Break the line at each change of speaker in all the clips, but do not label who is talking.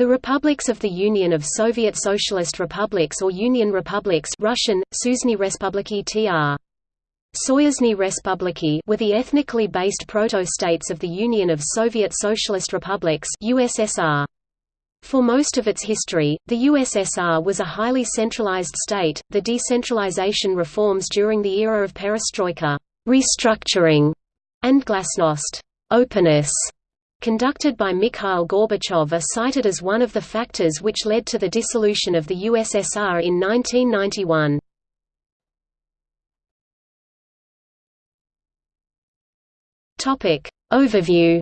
The republics of the Union of Soviet Socialist Republics or Union Republics Russian, Suzhny Respubliki tr. Soyuzhny Respubliki were the ethnically based proto-states of the Union of Soviet Socialist Republics USSR. For most of its history, the USSR was a highly centralized state. The decentralization reforms during the era of perestroika, restructuring, and glasnost, openness, conducted by Mikhail Gorbachev are cited as one of the factors which led to the dissolution of the USSR in 1991. Topic Overview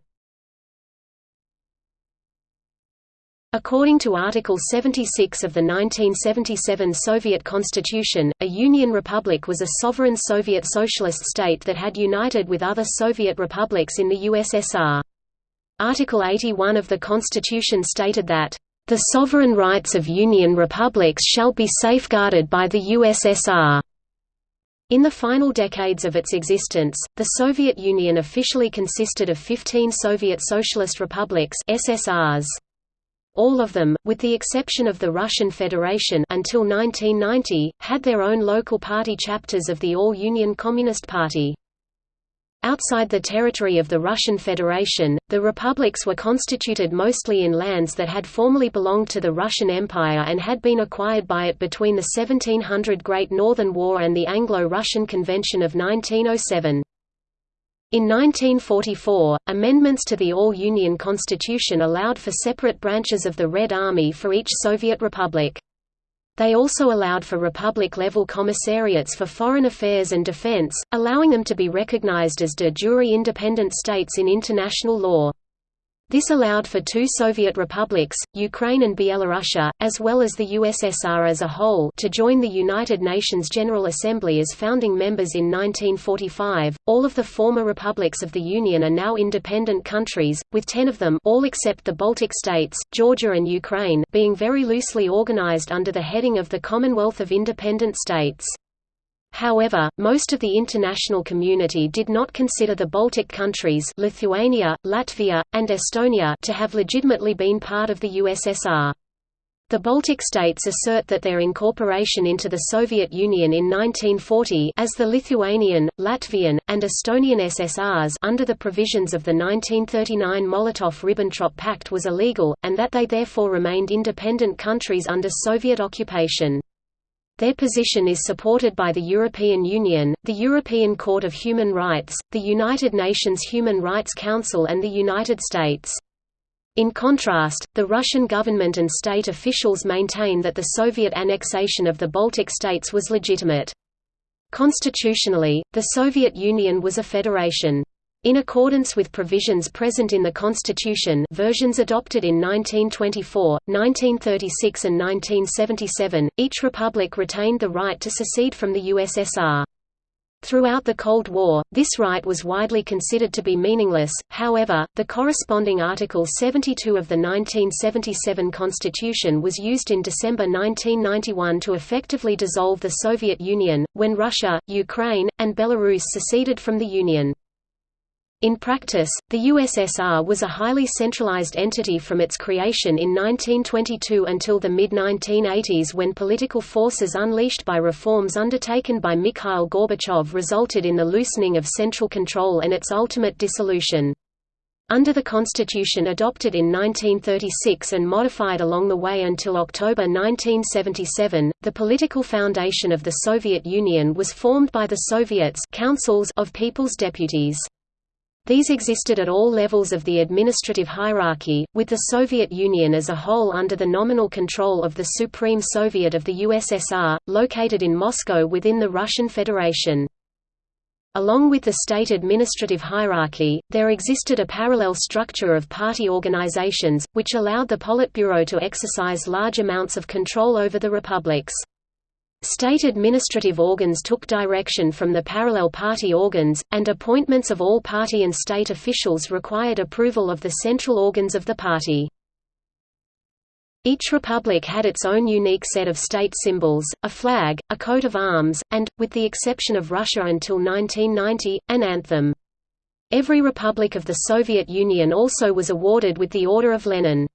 According to Article 76 of the 1977 Soviet Constitution, a Union Republic was a sovereign Soviet socialist state that had united with other Soviet republics in the USSR. Article 81 of the Constitution stated that, "...the sovereign rights of Union republics shall be safeguarded by the USSR." In the final decades of its existence, the Soviet Union officially consisted of 15 Soviet Socialist Republics SSRs. All of them, with the exception of the Russian Federation until 1990, had their own local party chapters of the All-Union Communist Party. Outside the territory of the Russian Federation, the republics were constituted mostly in lands that had formerly belonged to the Russian Empire and had been acquired by it between the 1700 Great Northern War and the Anglo-Russian Convention of 1907. In 1944, amendments to the All-Union Constitution allowed for separate branches of the Red Army for each Soviet republic. They also allowed for republic-level commissariats for foreign affairs and defense, allowing them to be recognized as de jure independent states in international law. This allowed for two Soviet republics, Ukraine and Byelorussia, as well as the USSR as a whole, to join the United Nations General Assembly as founding members in 1945. All of the former republics of the Union are now independent countries, with 10 of them, all except the Baltic states, Georgia and Ukraine, being very loosely organized under the heading of the Commonwealth of Independent States. However, most of the international community did not consider the Baltic countries Lithuania, Latvia, and Estonia to have legitimately been part of the USSR. The Baltic states assert that their incorporation into the Soviet Union in 1940 as the Lithuanian, Latvian, and Estonian SSRs under the provisions of the 1939 Molotov–Ribbentrop Pact was illegal, and that they therefore remained independent countries under Soviet occupation. Their position is supported by the European Union, the European Court of Human Rights, the United Nations Human Rights Council and the United States. In contrast, the Russian government and state officials maintain that the Soviet annexation of the Baltic states was legitimate. Constitutionally, the Soviet Union was a federation. In accordance with provisions present in the Constitution versions adopted in 1924, 1936 and 1977, each republic retained the right to secede from the USSR. Throughout the Cold War, this right was widely considered to be meaningless, however, the corresponding Article 72 of the 1977 Constitution was used in December 1991 to effectively dissolve the Soviet Union, when Russia, Ukraine, and Belarus seceded from the Union. In practice, the USSR was a highly centralized entity from its creation in 1922 until the mid-1980s when political forces unleashed by reforms undertaken by Mikhail Gorbachev resulted in the loosening of central control and its ultimate dissolution. Under the constitution adopted in 1936 and modified along the way until October 1977, the political foundation of the Soviet Union was formed by the Soviets councils of People's Deputies. These existed at all levels of the administrative hierarchy, with the Soviet Union as a whole under the nominal control of the Supreme Soviet of the USSR, located in Moscow within the Russian Federation. Along with the state administrative hierarchy, there existed a parallel structure of party organizations, which allowed the Politburo to exercise large amounts of control over the republics. State administrative organs took direction from the parallel party organs, and appointments of all party and state officials required approval of the central organs of the party. Each republic had its own unique set of state symbols, a flag, a coat of arms, and, with the exception of Russia until 1990, an anthem. Every republic of the Soviet Union also was awarded with the Order of Lenin.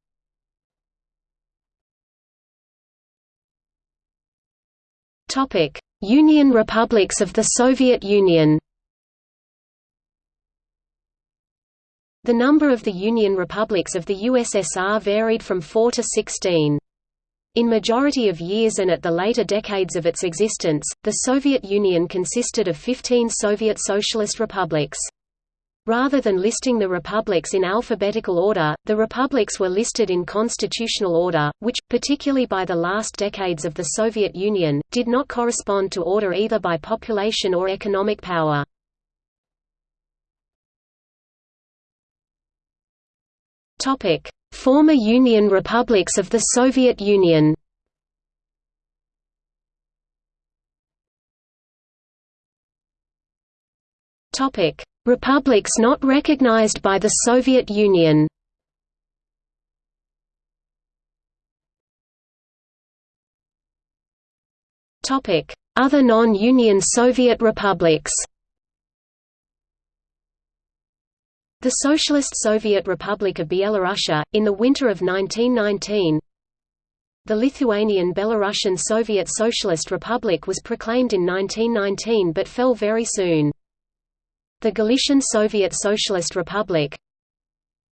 Topic: Union Republics of the Soviet Union. The number of the Union Republics of the USSR varied from 4 to 16. In majority of years and at the later decades of its existence, the Soviet Union consisted of 15 Soviet Socialist republics. Rather than listing the republics in alphabetical order, the republics were listed in constitutional order, which, particularly by the last decades of the Soviet Union, did not correspond to order either by population or economic power. Former Union republics of the Soviet Union Republics not recognized by the Soviet Union Other non-Union Soviet republics The Socialist Soviet Republic of Byelorussia, in the winter of 1919 The Lithuanian Belarusian Soviet Socialist Republic was proclaimed in 1919 but fell very soon. The Galician Soviet Socialist Republic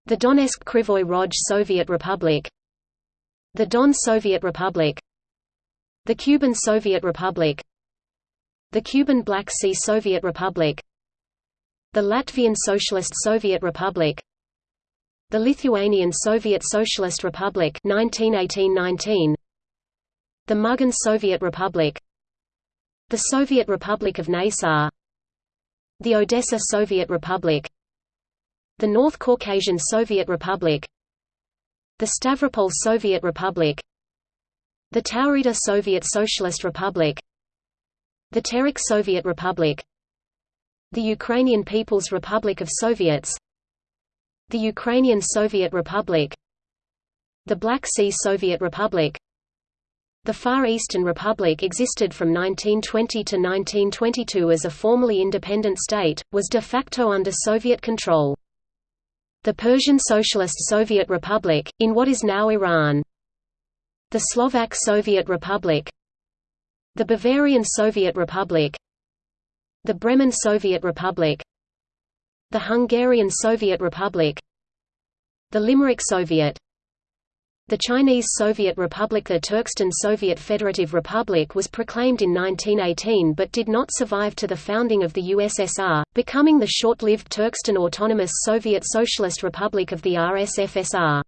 The Donetsk Krivoy Rog Soviet Republic The Don Soviet Republic The Kuban Soviet Republic The Kuban Black Sea Soviet Republic the Latvian Socialist Soviet Republic The Lithuanian Soviet Socialist Republic 1918–19 The Mugan Soviet Republic The Soviet Republic of Naissaar The Odessa Soviet Republic The North Caucasian Soviet Republic The Stavropol Soviet Republic The Taurida Soviet Socialist Republic The Terek Soviet Republic the Ukrainian People's Republic of Soviets The Ukrainian Soviet Republic The Black Sea Soviet Republic The Far Eastern Republic existed from 1920 to 1922 as a formally independent state, was de facto under Soviet control. The Persian Socialist Soviet Republic, in what is now Iran. The Slovak Soviet Republic. The Bavarian Soviet Republic. The Bremen Soviet Republic. The Hungarian Soviet Republic. The Limerick Soviet the Chinese Soviet Republic The Turkestan Soviet Federative Republic was proclaimed in 1918 but did not survive to the founding of the USSR, becoming the short-lived Turkestan Autonomous Soviet Socialist Republic of the RSFSR.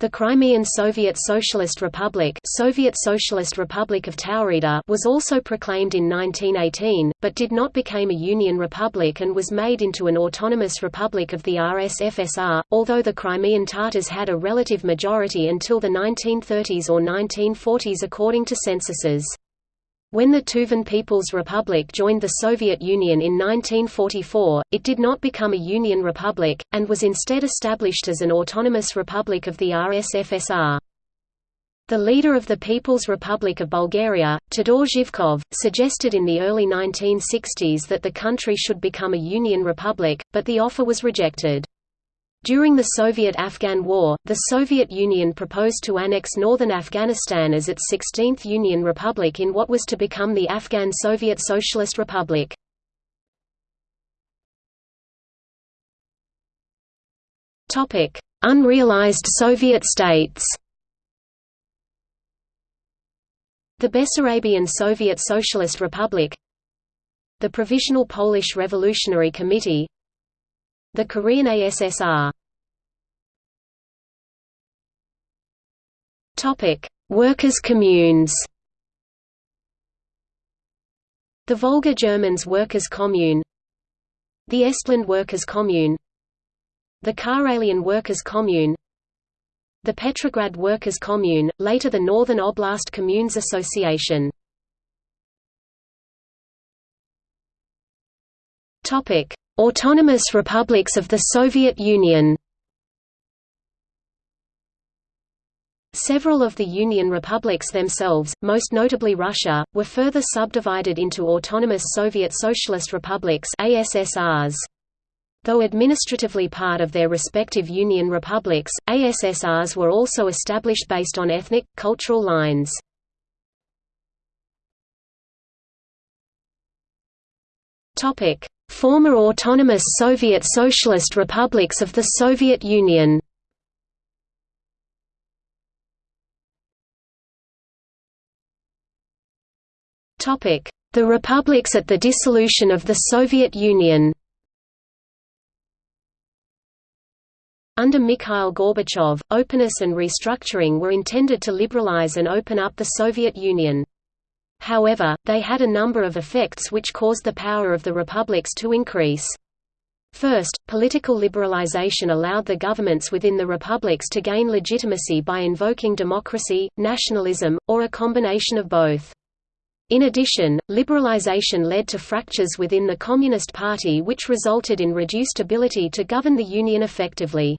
The Crimean Soviet Socialist Republic, Soviet Socialist Republic of Taurida was also proclaimed in 1918, but did not become a Union Republic and was made into an autonomous republic of the RSFSR, although the Crimean Tatars had a relative majority until the 1930s or 1940s according to censuses. When the Tuvan People's Republic joined the Soviet Union in 1944, it did not become a Union Republic, and was instead established as an autonomous republic of the RSFSR. The leader of the People's Republic of Bulgaria, Todor Zhivkov, suggested in the early 1960s that the country should become a Union Republic, but the offer was rejected. During the Soviet–Afghan War, the Soviet Union proposed to annex northern Afghanistan as its 16th Union Republic in what was to become the Afghan Soviet Socialist Republic. Unrealized Soviet states The Bessarabian Soviet Socialist Republic The Provisional Polish Revolutionary Committee the Korean ASSR Workers' communes. The Volga Germans Workers' Commune. The Estland Workers' Commune. The Karelian Workers' Commune. The Petrograd Workers' Commune, later the Northern Oblast Communes Association. Topic Autonomous republics of the Soviet Union Several of the Union republics themselves, most notably Russia, were further subdivided into autonomous Soviet Socialist republics ASSRs. Though administratively part of their respective Union republics, ASSRs were also established based on ethnic, cultural lines. Topic: Former autonomous Soviet Socialist republics of the Soviet Union. Topic: The republics at the dissolution of the Soviet Union. Under Mikhail Gorbachev, openness and restructuring were intended to liberalize and open up the Soviet Union. However, they had a number of effects which caused the power of the republics to increase. First, political liberalization allowed the governments within the republics to gain legitimacy by invoking democracy, nationalism, or a combination of both. In addition, liberalization led to fractures within the Communist Party which resulted in reduced ability to govern the Union effectively.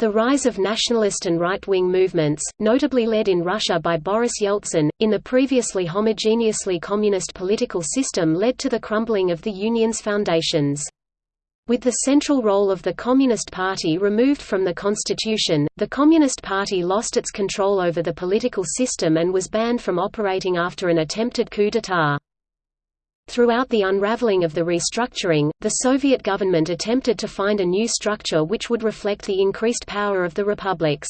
The rise of nationalist and right-wing movements, notably led in Russia by Boris Yeltsin, in the previously homogeneously communist political system led to the crumbling of the Union's foundations. With the central role of the Communist Party removed from the constitution, the Communist Party lost its control over the political system and was banned from operating after an attempted coup d'état. Throughout the unraveling of the restructuring, the Soviet government attempted to find a new structure which would reflect the increased power of the republics.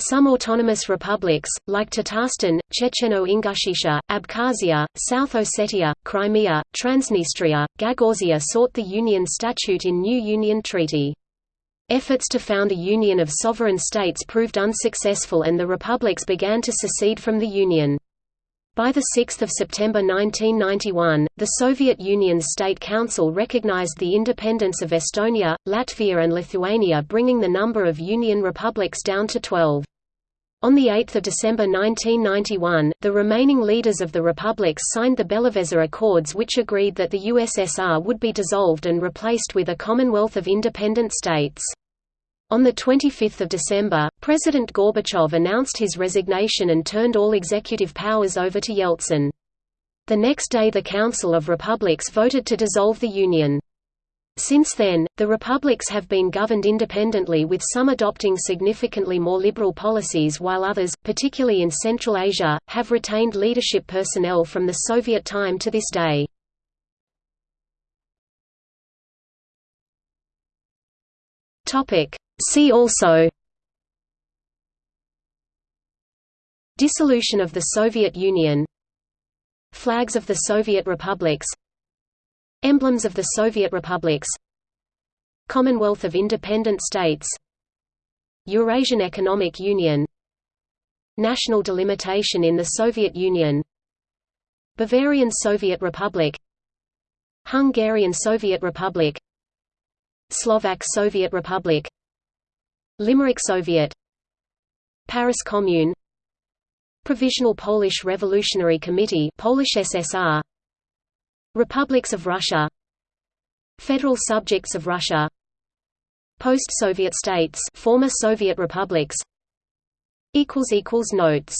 Some autonomous republics, like Tatarstan, Checheno-Ingushetia, Abkhazia, South Ossetia, Crimea, Transnistria, Gagauzia sought the Union Statute in new Union Treaty. Efforts to found a union of sovereign states proved unsuccessful and the republics began to secede from the Union. By 6 September 1991, the Soviet Union's State Council recognized the independence of Estonia, Latvia and Lithuania bringing the number of Union republics down to 12. On 8 December 1991, the remaining leaders of the republics signed the Belavezha Accords which agreed that the USSR would be dissolved and replaced with a Commonwealth of independent states. On 25 December, President Gorbachev announced his resignation and turned all executive powers over to Yeltsin. The next day the Council of Republics voted to dissolve the Union. Since then, the republics have been governed independently with some adopting significantly more liberal policies while others, particularly in Central Asia, have retained leadership personnel from the Soviet time to this day. See also Dissolution of the Soviet Union Flags of the Soviet republics Emblems of the Soviet republics Commonwealth of Independent States Eurasian Economic Union National delimitation in the Soviet Union Bavarian Soviet Republic Hungarian Soviet Republic Slovak Soviet Republic Limerick Soviet. Paris Commune. Provisional Polish Revolutionary Committee Polish SSR Republics of Russia. Federal subjects of Russia. Post-Soviet states former Soviet republics. Equals equals notes